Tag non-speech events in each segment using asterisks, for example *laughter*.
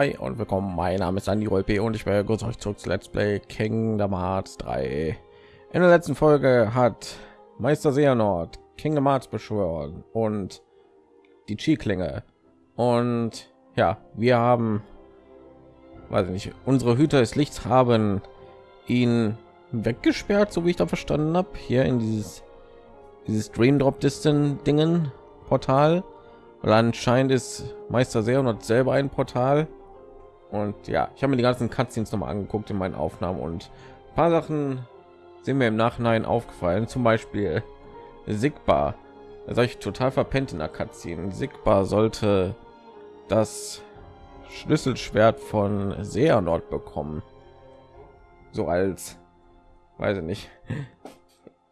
Hi und willkommen. Mein Name ist Andy Rolpe und ich begrüße euch zurück zu Let's Play Kingdom Hearts 3. In der letzten Folge hat Meister Seanord Kingdom Hearts beschworen und die Chi-Klinge. Und ja, wir haben, weiß ich nicht, unsere Hüter des Lichts haben ihn weggesperrt, so wie ich da verstanden habe, hier in dieses dieses Dream Drop Distant Dingen Portal weil anscheinend ist Meister und selber ein Portal. Und ja, ich habe mir die ganzen Cutscenes noch mal angeguckt in meinen Aufnahmen und paar Sachen sind mir im Nachhinein aufgefallen. Zum Beispiel Sigbar. Das habe ich total verpennt in der Cutscene. Sigbar sollte das Schlüsselschwert von Seanord bekommen. So als, weiß ich nicht.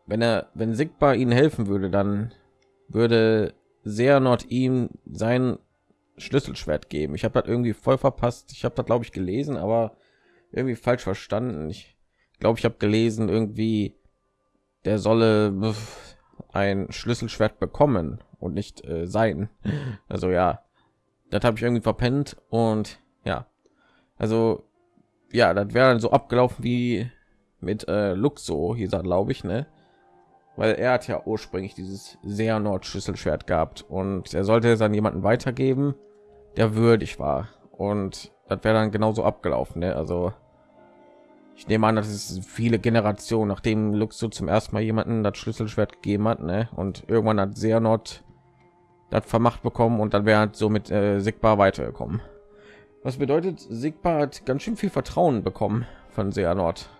Wenn er, wenn Sigbar ihnen helfen würde, dann würde not ihm sein Schlüsselschwert geben. Ich habe das irgendwie voll verpasst. Ich habe da glaube ich gelesen, aber irgendwie falsch verstanden. Ich glaube, ich habe gelesen irgendwie, der solle ein Schlüsselschwert bekommen und nicht äh, sein. *laughs* Also ja, das habe ich irgendwie verpennt und ja, also ja, das wäre so abgelaufen wie mit äh, Luxo, hieß er glaube ich, ne? weil er hat ja ursprünglich dieses sehr Nord Schlüsselschwert gehabt und er sollte es an jemanden weitergeben, der würdig war und das wäre dann genauso abgelaufen. Ne? Also ich nehme an, dass es viele Generationen, nachdem Luxo zum ersten Mal jemanden das Schlüsselschwert gegeben hat, ne? und irgendwann hat sehr Nord das vermacht bekommen und dann wäre halt so mit äh, Sigbar weitergekommen. Was bedeutet, Sigbar hat ganz schön viel Vertrauen bekommen von Seanort.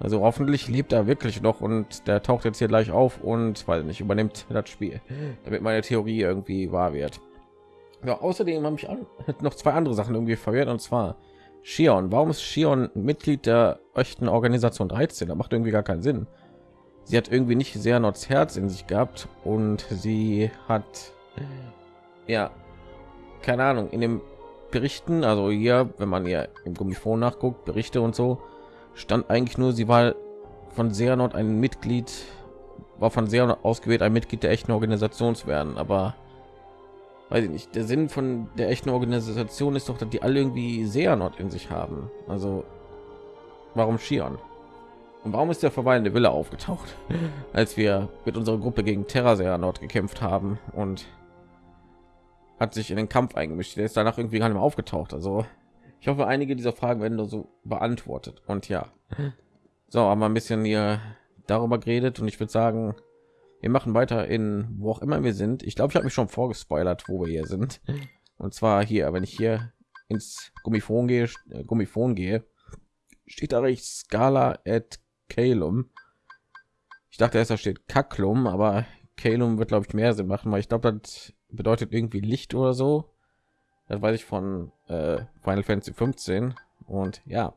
Also hoffentlich lebt er wirklich noch und der taucht jetzt hier gleich auf und weil nicht übernimmt das Spiel, damit meine Theorie irgendwie wahr wird. Ja, außerdem habe ich noch zwei andere Sachen irgendwie verwirrt und zwar Shion. Warum ist Shion Mitglied der echten Organisation 13? Das macht irgendwie gar keinen Sinn. Sie hat irgendwie nicht sehr Nords Herz in sich gehabt und sie hat ja keine Ahnung in den Berichten, also hier, wenn man ja im Gummifon nachguckt, Berichte und so, stand eigentlich nur, sie war von Seanot ein Mitglied, war von sehr ausgewählt, ein Mitglied der echten Organisation zu werden. Aber weiß ich nicht, der Sinn von der echten Organisation ist doch, dass die alle irgendwie Seanot in sich haben. Also warum Shion? Und warum ist der verweilende Wille aufgetaucht, *laughs* als wir mit unserer Gruppe gegen Terra Seanot gekämpft haben und hat sich in den Kampf eingemischt. Der ist danach irgendwie gar nicht mehr aufgetaucht. Also ich hoffe, einige dieser Fragen werden nur so beantwortet. Und ja, so, aber ein bisschen hier darüber geredet und ich würde sagen, wir machen weiter in wo auch immer wir sind. Ich glaube, ich habe mich schon vorgespoilert, wo wir hier sind. Und zwar hier, wenn ich hier ins Gummifon gehe, äh, Gummifon gehe, steht da rechts Scala at Calum. Ich dachte erst, da steht Kaklum, aber Calum wird glaube ich mehr Sinn machen, weil ich glaube, das bedeutet irgendwie Licht oder so. Das weiß ich von äh, Final Fantasy 15 und ja.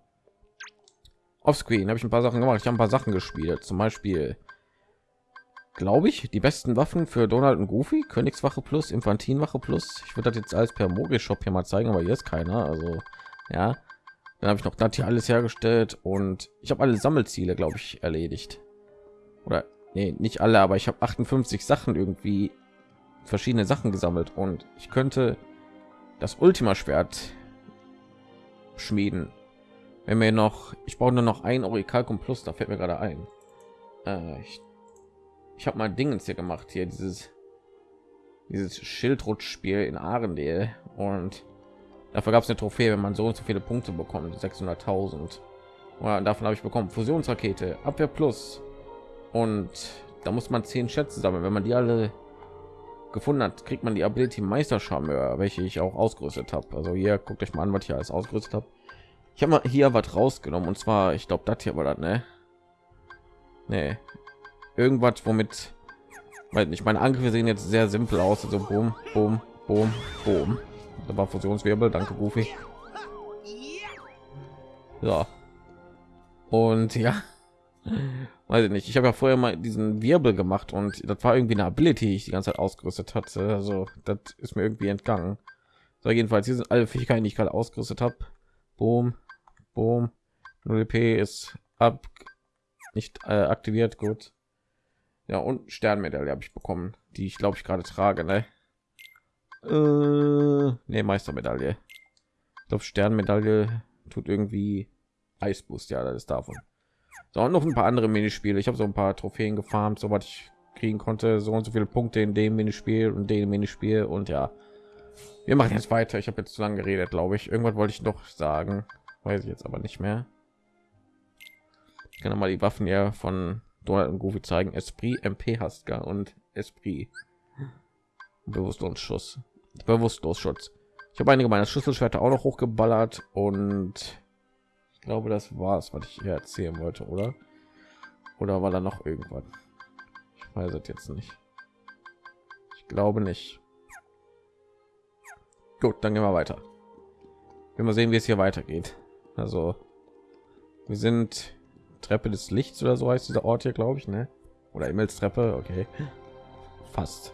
Offscreen habe ich ein paar Sachen gemacht. Ich habe ein paar Sachen gespielt, zum Beispiel glaube ich, die besten Waffen für Donald und Goofy, Königswache plus, Infantinwache plus. Ich würde das jetzt alles per Mogel Shop hier mal zeigen, aber hier ist keiner. Also ja, dann habe ich noch das hier alles hergestellt und ich habe alle Sammelziele, glaube ich, erledigt. Oder nee, nicht alle, aber ich habe 58 Sachen irgendwie verschiedene Sachen gesammelt und ich könnte das Ultima Schwert schmieden. Wenn wir noch, ich brauche nur noch ein Orikalkum Plus, da fällt mir gerade ein. Äh, ich ich habe mal Dingens hier gemacht, hier dieses dieses Schildrutschspiel in Arendelle und dafür gab es eine Trophäe, wenn man so und so viele Punkte bekommt, 600.000. Und davon habe ich bekommen Fusionsrakete, Abwehr Plus und da muss man zehn Schätze sammeln. Wenn man die alle gefunden hat, kriegt man die Ability Meisterscharmeur, welche ich auch ausgerüstet habe. Also hier guckt euch mal an, was ich alles ausgerüstet habe. Ich habe mal hier was rausgenommen und zwar, ich glaube, das hier war das, ne? Nee. Irgendwas, womit, weil ich meine Angriffe sehen jetzt sehr simpel aus, also boom, boom, boom, boom. Da war Fusionswirbel, danke Goofy. Ja. Und ja. Weiß ich nicht ich habe ja vorher mal diesen wirbel gemacht und das war irgendwie eine ability die ich die ganze zeit ausgerüstet hatte. Also das ist mir irgendwie entgangen. So jedenfalls hier sind alle fähigkeiten die ich gerade ausgerüstet habe. Boom boom. 0 p ist ab nicht äh, aktiviert gut ja und sternmedaille habe ich bekommen die ich glaube ich gerade trage ne? äh, nee, meistermedaille Ich glaube, Sternmedaille tut irgendwie Eisboost, ja, das ist davon. So, und noch ein paar andere Minispiele. Ich habe so ein paar Trophäen gefarmt, soweit ich kriegen konnte. So und so viele Punkte in dem Minispiel und dem Minispiel. Und ja, wir machen jetzt weiter. Ich habe jetzt zu lange geredet, glaube ich. Irgendwas wollte ich noch sagen. Weiß ich jetzt aber nicht mehr. Ich kann mal die Waffen ja von Donald und Goofy zeigen. Esprit, MP Haska und Esprit. Bewusstlosschutz. Bewusstlosschutz. Ich habe einige meiner Schlüsselschwerter auch noch hochgeballert und ich glaube, das war es, was ich hier erzählen wollte, oder? Oder war da noch irgendwas? Ich weiß es jetzt nicht. Ich glaube nicht. Gut, dann gehen wir weiter. Wir mal sehen, wie es hier weitergeht. Also, wir sind Treppe des Lichts oder so heißt dieser Ort hier, glaube ich, ne? Oder Himmelstreppe, okay. Fast.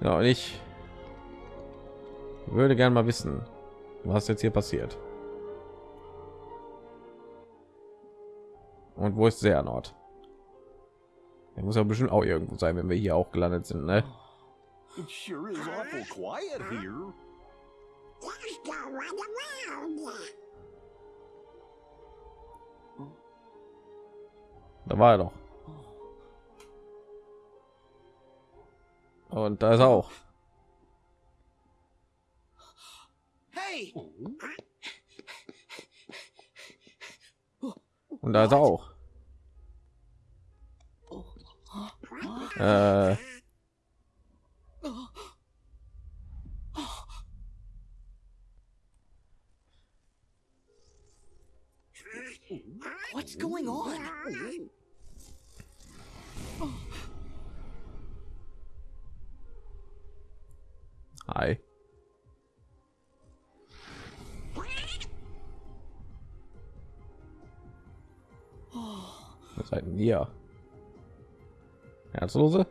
Ja, und ich würde gern mal wissen, was jetzt hier passiert. Und wo ist der Nord? Er muss ja bestimmt auch irgendwo sein, wenn wir hier auch gelandet sind, ne? It sure is awful quiet here. Da war er doch. Und da ist er auch. Hey! Und da ist er auch. Äh, What's going on? Hi. Was seid denn ihr? Herzlose?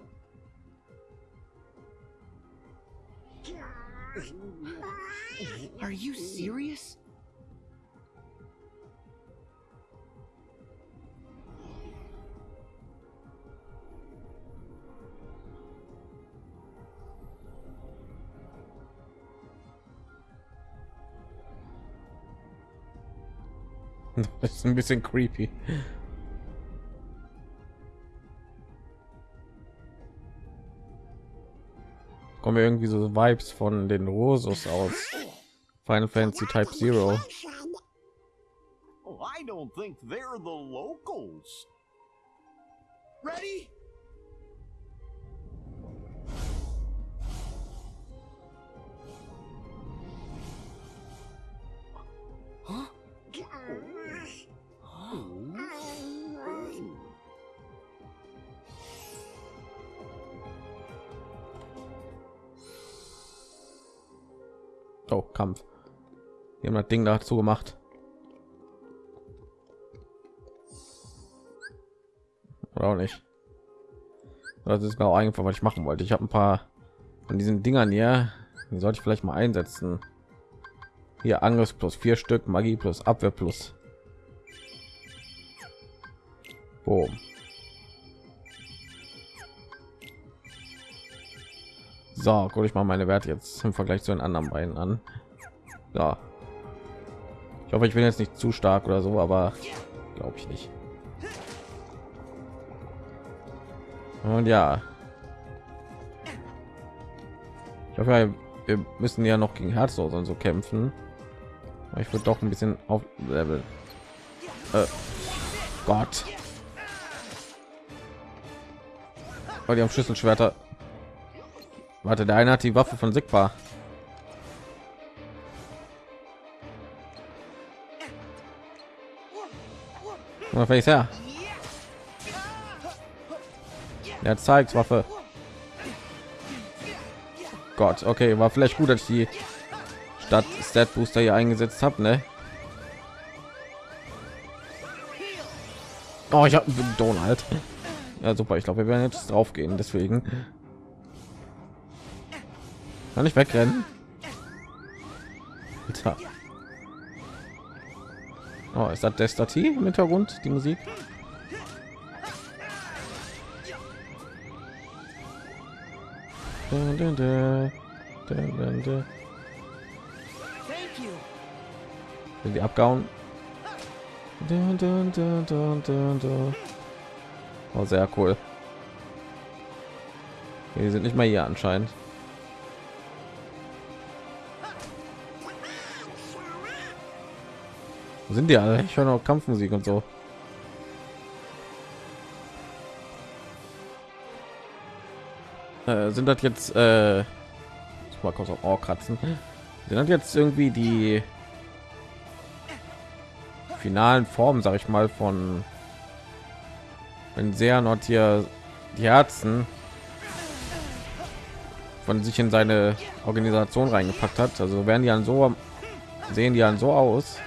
Are you serious? *laughs* Das ist ein bisschen creepy. Kommen irgendwie so Vibes von den Rosos aus Final Fantasy Type Zero. I don't think they're the locals. Ready? Wir haben das Ding dazu gemacht. Oder auch nicht. Das ist genau einfach, was ich machen wollte. Ich habe ein paar von diesen Dingern hier. Die sollte ich vielleicht mal einsetzen. Hier Angriff plus vier Stück, Magie plus Abwehr plus. Boom. So, gucke ich mal meine Werte jetzt im Vergleich zu den anderen beiden an. Ja. Ich hoffe, ich bin jetzt nicht zu stark oder so, aber glaube ich nicht. Und ja. Ich hoffe, wir müssen ja noch gegen Herzog und so kämpfen. Aber Ich würde doch ein bisschen auf Level. Äh, Gott. Oh, die haben Schlüsselschwerter. Warte, der eine hat die Waffe von Sigma. Mal face her. Er zeigt Waffe. Gott, okay, war vielleicht gut, dass ich die Stadt Stat Booster hier eingesetzt habe, ne? Oh, ich habe Donald. Ja, super. Ich glaube, wir werden jetzt drauf gehen. Deswegen kann ich wegrennen. Oh, ist das Destati im Hintergrund die Musik? Dun, dun, dun. Dun, dun, dun. Sind die abgehauen? Dun, dun, dun, dun, dun, dun. Oh, sehr cool. Die sind nicht mal hier anscheinend. Wo sind die alle? Ich höre noch Kampfmusik und so. Äh, sind das jetzt äh, mal kurz auf Ohr kratzen? Sind das jetzt irgendwie die finalen Formen, sag ich mal, von wenn sehr not hier die Herzen von sich in seine Organisation reingepackt hat. Also werden die dann so sehen die dann so aus.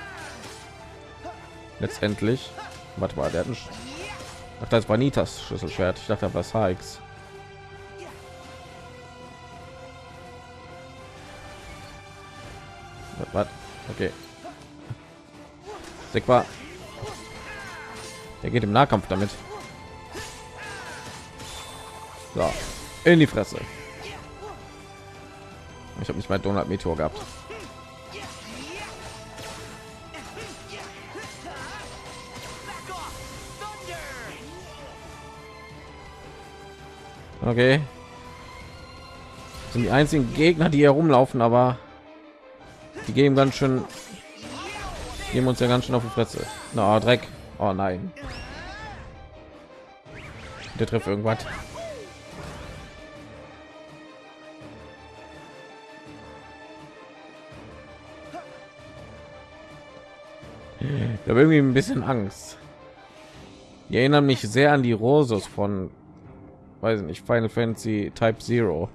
Letztendlich. Warte mal, der hat das war Nitas Schlüsselschwert. Ich dachte, das war. Was? Okay. Sigma. Der geht im Nahkampf damit. So. In die Fresse. Ich habe nicht mal Donald Meteor gehabt. Okay. Das sind die einzigen Gegner, die hier rumlaufen, aber die geben ganz schön geben uns ja ganz schön auf die Fresse. Na, no, Dreck. Oh nein. Der trifft irgendwas. Ich habe irgendwie ein bisschen Angst. Die erinnern mich sehr an die Rosos von, weiß nicht, Final Fantasy Type Zero,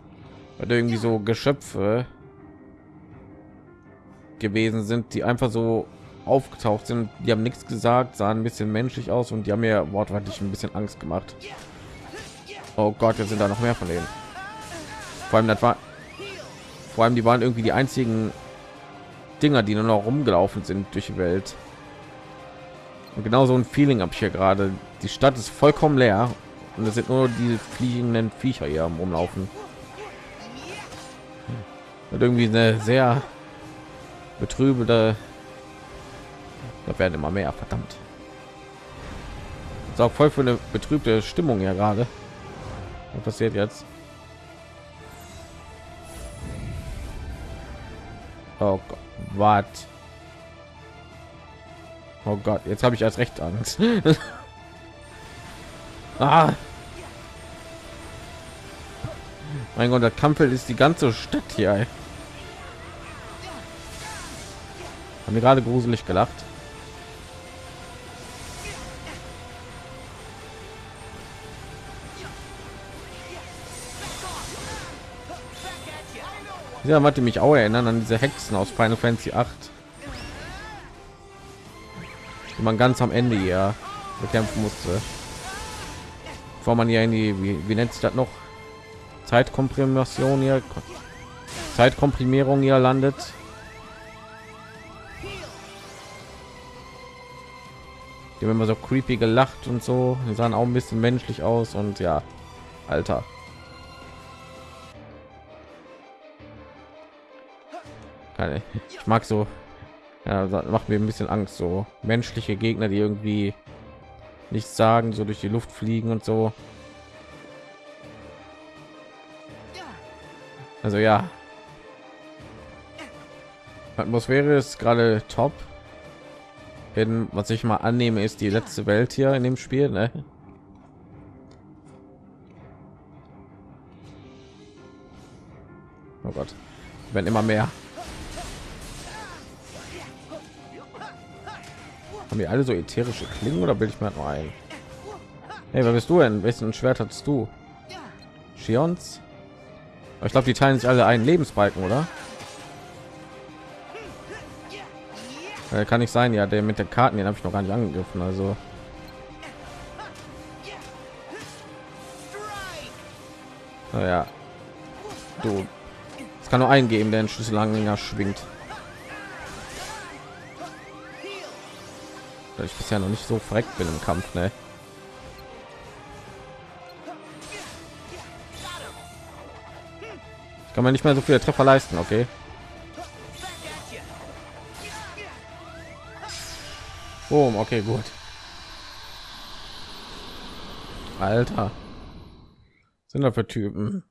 weil irgendwie so Geschöpfe gewesen sind, die einfach so aufgetaucht sind. Die haben nichts gesagt, sahen ein bisschen menschlich aus und die haben mir wortwörtlich ein bisschen Angst gemacht. Oh Gott, jetzt sind da noch mehr von denen. Vor allem das war, vor allem die waren irgendwie die einzigen Dinger, die nur noch rumgelaufen sind durch die Welt. Und genau so ein Feeling habe ich hier gerade. Die Stadt ist vollkommen leer und es sind nur die fliegenden Viecher hier am Rumlaufen. Und irgendwie eine sehr betrübende da werden immer mehr verdammt. Ist auch voll für eine betrübte stimmung ja gerade. Was passiert jetzt? Oh Gott, was oh Gott jetzt habe ich als recht angst *laughs* ah. mein Gott der Kampfel ist die ganze Stadt hier ey. haben wir gerade gruselig gelacht Ja, hatte mich auch erinnern an diese Hexen aus Final Fantasy 8. Die man ganz am Ende ja bekämpfen musste. Bevor man ja in die, wie, wie nennt sich das noch? Zeitkomprimation hier. Zeitkomprimierung hier landet. Die haben immer so creepy gelacht und so. Die sahen auch ein bisschen menschlich aus und ja, Alter. Ich mag so, ja, macht mir ein bisschen Angst, so menschliche Gegner, die irgendwie nichts sagen, so durch die Luft fliegen und so. Also ja, Atmosphäre ist gerade top. In, was ich mal annehme, ist die letzte Welt hier in dem Spiel. Ne? Oh Gott, wenn immer mehr. Haben wir alle so ätherische Klingen oder bilde ich mir noch ein? Hey, wer bist du denn? Wessen Schwert hast du? Shions? Ich glaube, die teilen sich alle einen Lebensbalken, oder? Kann nicht sein, ja, der mit der Karten, den habe ich noch gar nicht angegriffen, also. Naja, du. Es kann nur eingeben, der den Schlüssel länger schwingt. Weil ich bisher noch nicht so verreckt bin im Kampf, ne? Ich kann man nicht mehr so viele Treffer leisten, okay? Boom, okay, gut. Alter. Sind da für Typen?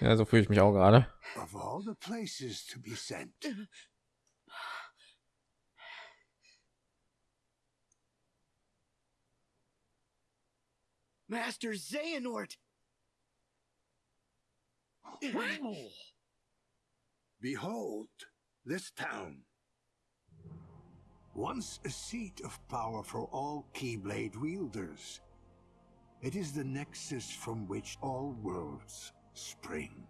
Ja, so fühle ich mich auch gerade. Of all the places to be sent, Master Xehanort! behold this town. Once a seat of power for all Keyblade wielders. It is the nexus from which all worlds spring.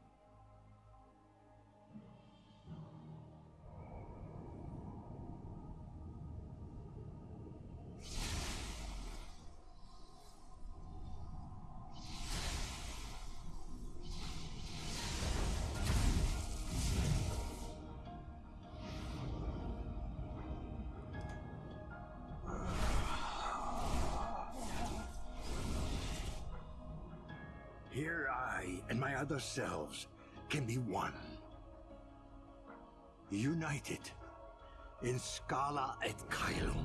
And my other selves can be one. United in Scala et Caelum.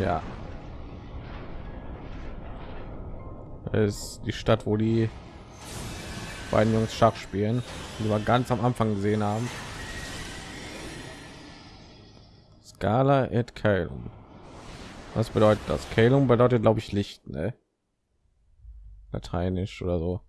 Ja. Das ist die Stadt, wo die beiden Jungs Schach spielen, die wir ganz am Anfang gesehen haben. Scala et Caelum. Was bedeutet das? Caelum bedeutet, glaube ich, Licht, ne? Lateinisch oder so.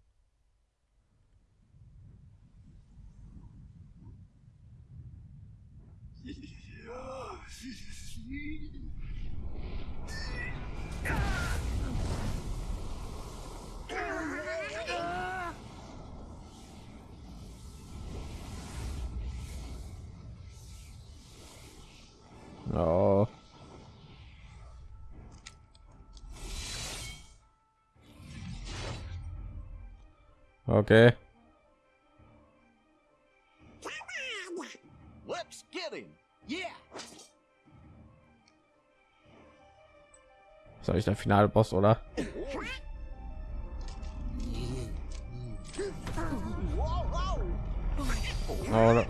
Oh. Okay. Let's get him. Yeah! Soll ich der finale Boss oder? Oh,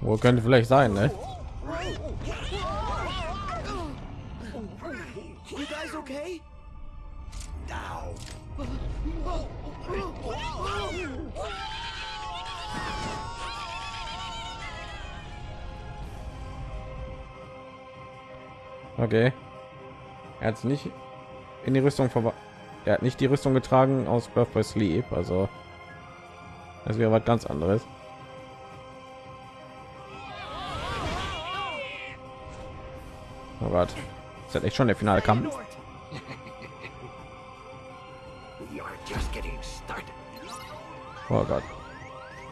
wo könnte vielleicht sein, ne? You guys okay? Now, Okay. Er hat nicht in die Rüstung vorbei. Er hat nicht die Rüstung getragen aus Birth by Sleep, also das wäre was ganz anderes. Oh Gott, ist echt schon der finale Kampf? Oh Gott,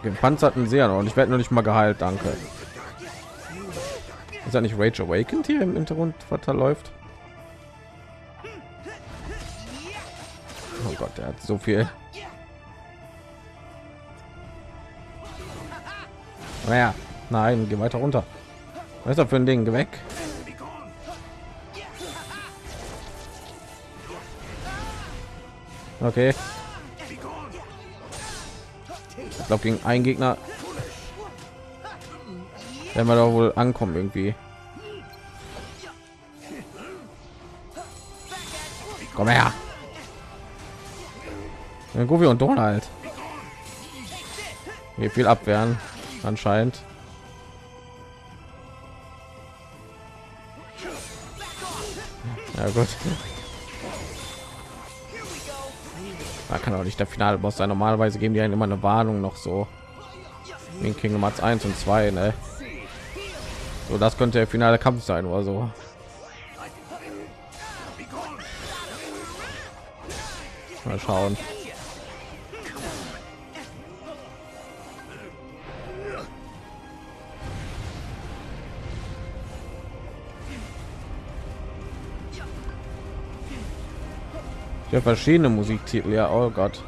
gepanzerten sehr und ich werde nur nicht mal geheilt, danke. Ist ja nicht Rage Awakened hier im Hintergrund verläuft? Oh Gott, der hat so viel. Naja, nein, geh weiter runter. Was ist das für ein Ding? Geh weg. Okay. Glaube gegen einen Gegner werden wir doch wohl ankommen irgendwie. Komm her. Ja, Goofy und Donald. Hier viel abwehren anscheinend. Ja gut. Da kann auch nicht der finale Boss sein. Normalerweise geben die einen immer eine Warnung noch so. In Kingdom Hearts 1 und 2, ne? So, das könnte der finale Kampf sein oder so. Mal schauen. Ja, verschiedene Musiktitel, ja, oh Gott.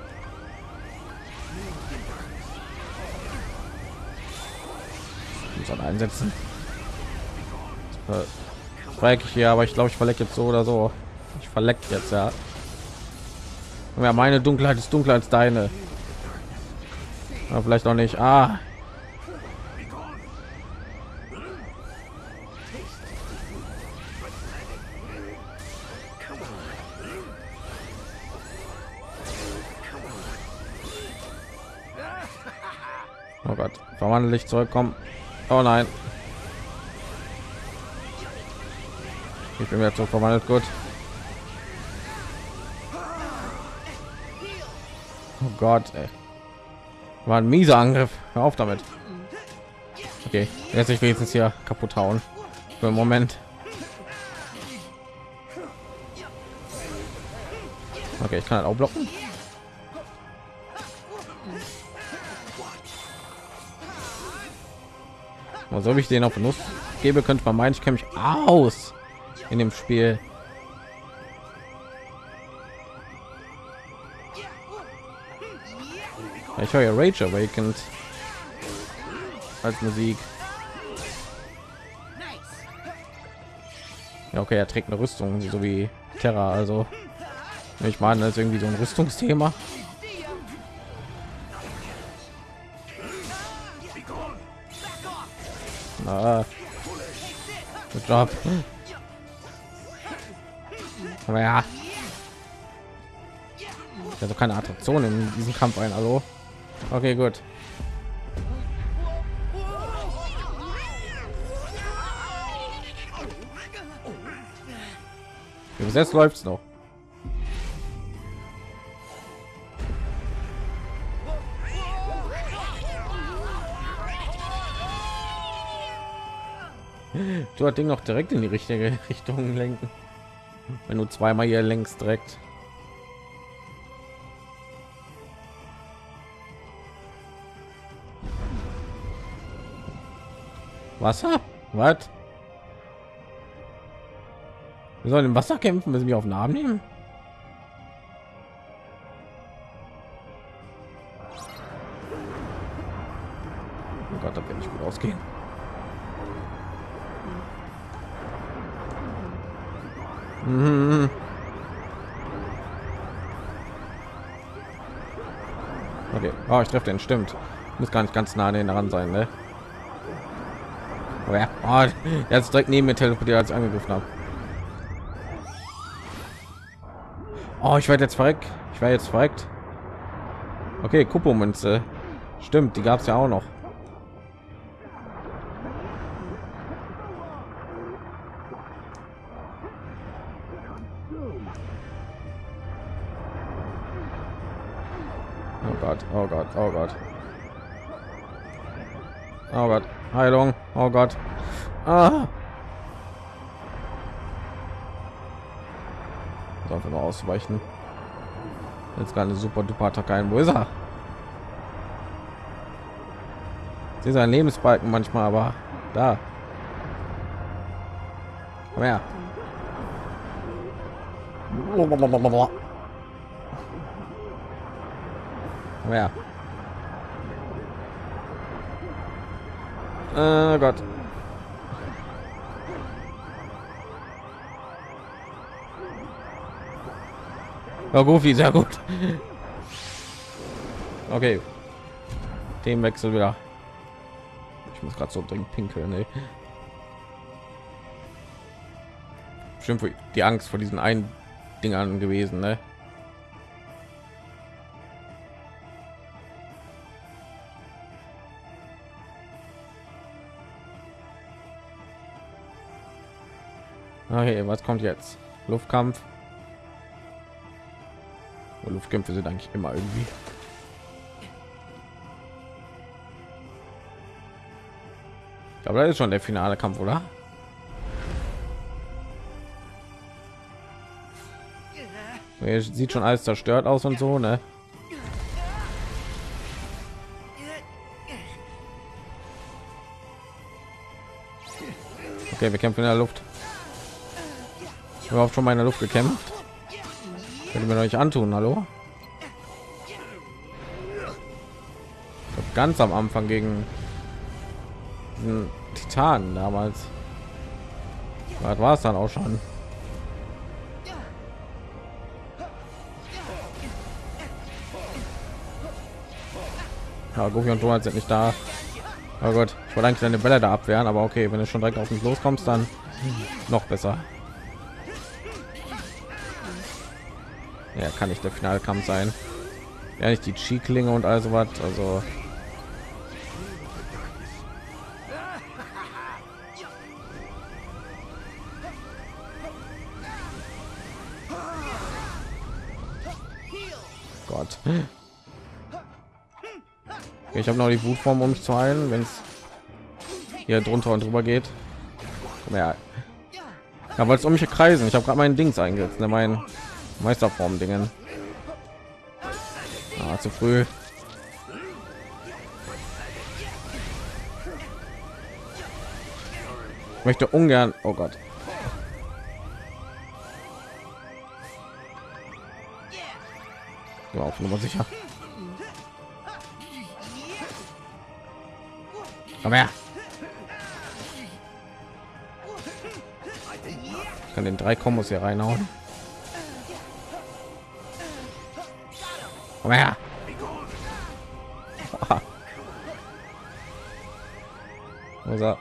Man einsetzen. Äh, Dreieckig hier, aber ich glaube, ich verlecke jetzt so oder so. Ich verleckt jetzt, ja. Ja, meine Dunkelheit ist dunkler als deine. Aber vielleicht auch nicht. Ah. Dich zurückkommen. Oh nein. Ich bin jetzt so verwandelt, gut. Oh Gott, ey. War ein mieser Angriff. Hör auf damit. Okay, jetzt ich wenigstens hier kaputt hauen. Für einen Moment. Okay, ich kann halt auch blocken. Und so ich den auf Nuss gebe, könnte man meinen, ich kenne mich aus in dem Spiel. Ich höre Rage Awakened als Musik. Ja, okay, er trägt eine Rüstung, so wie Terra. Also, ich meine, das ist irgendwie so ein Rüstungsthema. Good job. Aber ja. Also keine Attraktion in diesem Kampf ein, hallo. Okay, gut. Bis jetzt läuft's noch. Du hat Ding noch direkt in die richtige *laughs* Richtung lenken. Wenn du zweimal hier längst direkt. Wasser? Was? Wir sollen im Wasser kämpfen, müssen wir auf den Arm nehmen. Oh Gott, da wird nicht gut ausgehen. Mhm. Okay, oh, ich treffe den, stimmt. Muss gar nicht ganz nah an den daran sein, ne? Oh ja, oh, er ist direkt neben mir teleportiert, als ich angegriffen habe. Oh, ich werde jetzt verreckt. Ich werde jetzt verreckt. Okay, Kupo-Münze. Stimmt, die gab es ja auch noch. Oh Gott, oh Gott, oh Gott. Heilung, oh Gott. Ah. So, nur ausweichen. Jetzt gerade eine super duper Attacke ein. Wo ist er? Sie ist ein Lebensbalken manchmal, aber da. Komm her. Komm her. Oh Gott. Ja, Goofy, sehr gut. Okay. Themenwechsel wieder. Ich muss gerade so dringend pinkeln. Ey. Bestimmt die Angst vor diesen einen Dingern gewesen, ne? Okay, was kommt jetzt? Luftkampf. Luftkämpfe sind eigentlich immer irgendwie. Aber das ist schon der finale Kampf, oder? Sieht schon alles zerstört aus und so, ne? Okay, wir kämpfen in der Luft. Überhaupt schon mal in der Luft gekämpft. Könnte mir euch antun, hallo? Ganz am Anfang gegen Titan damals. Das war es dann auch schon. Ja, Goofy und Donald sind nicht da. Aber gut, ich wollte eigentlich deine Bälle da abwehren, aber okay, wenn du schon direkt auf mich loskommst, dann noch besser. Ja, kann nicht der Finalkampf sein. Ja, nicht die Chi-Klinge und all sowas. Also Gott. Ich habe noch die Wutform, um mich zu heilen, wenn es hier drunter und drüber geht. Ja, ja weil es um mich kreisen. Ich habe gerade meinen Dings eingesetzt, ne, mein Meisterform Dingen. Ah, zu früh. Ich möchte ungern. Oh Gott. Ja, auf Nummer sicher. Komm her. Ich kann den drei Kombos hier reinhauen. Komm her. Unser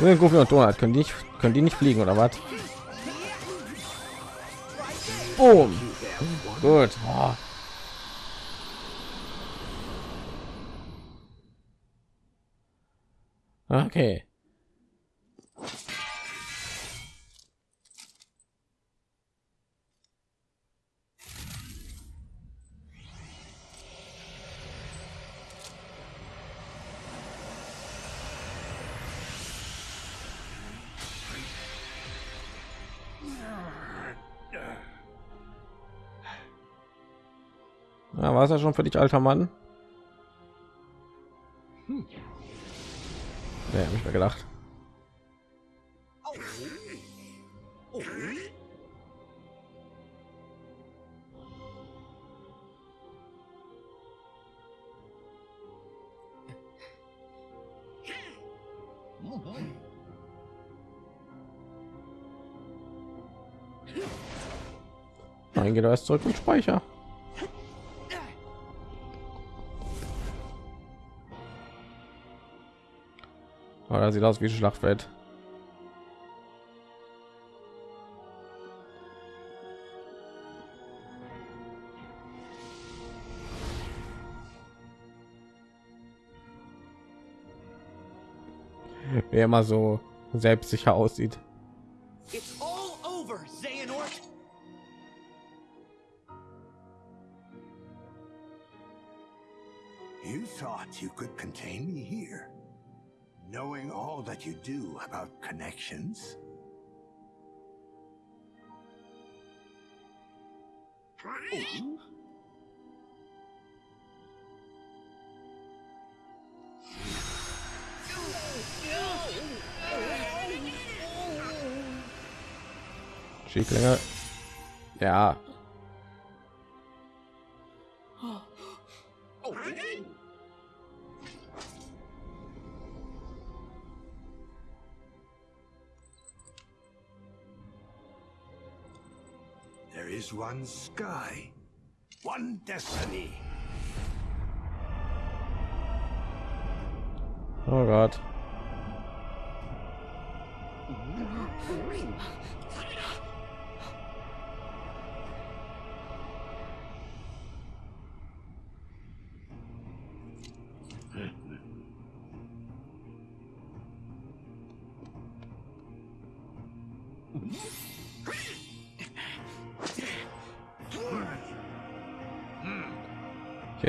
Goofy und Donald können die nicht können die nicht fliegen oder was? Boom. Gut. Oh. Okay. Ja, war es ja schon für dich, alter Mann? Hm. Ja, hab ich mir gedacht. Nein, geht erst zurück und Speicher. Oder sieht aus wie ein Schlachtfeld. Wie er immer so selbstsicher aussieht. It's all over, Xehanort. You thought you could contain me here, knowing all that you do about connections? Schieflinge. Ja. Is one sky, one destiny. Oh Gott.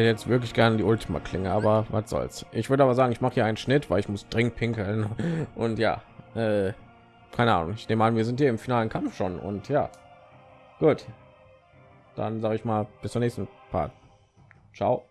Hätte jetzt wirklich gerne die Ultima Klinge, aber was soll's. Ich würde aber sagen, ich mache hier einen Schnitt, weil ich muss dringend pinkeln *laughs* und ja, äh, keine Ahnung. Ich nehme an, wir sind hier im finalen Kampf schon und ja, gut. Dann sage ich mal bis zum nächsten Part. Ciao.